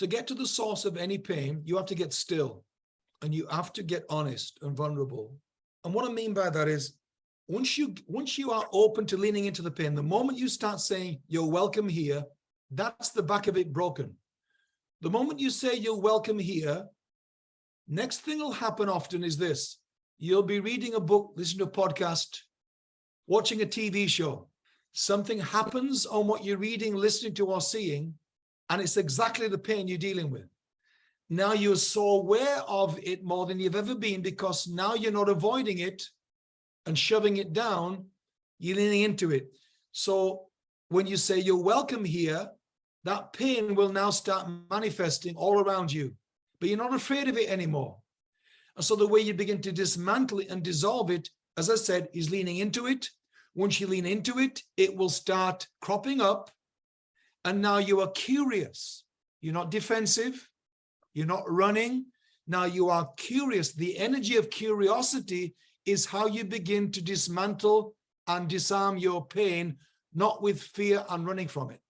to get to the source of any pain, you have to get still and you have to get honest and vulnerable. And what I mean by that is once you once you are open to leaning into the pain, the moment you start saying you're welcome here, that's the back of it broken. The moment you say you're welcome here, next thing will happen often is this. You'll be reading a book, listening to a podcast, watching a TV show. Something happens on what you're reading, listening to, or seeing, and it's exactly the pain you're dealing with. Now you're so aware of it more than you've ever been because now you're not avoiding it and shoving it down, you're leaning into it. So when you say you're welcome here, that pain will now start manifesting all around you, but you're not afraid of it anymore. And so the way you begin to dismantle it and dissolve it, as I said, is leaning into it. Once you lean into it, it will start cropping up. And now you are curious. You're not defensive. You're not running. Now you are curious. The energy of curiosity is how you begin to dismantle and disarm your pain, not with fear and running from it.